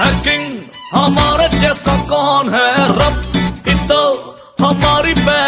है किंग हमारे जैसा कौन है रब? ही तो हमारी बैकबोन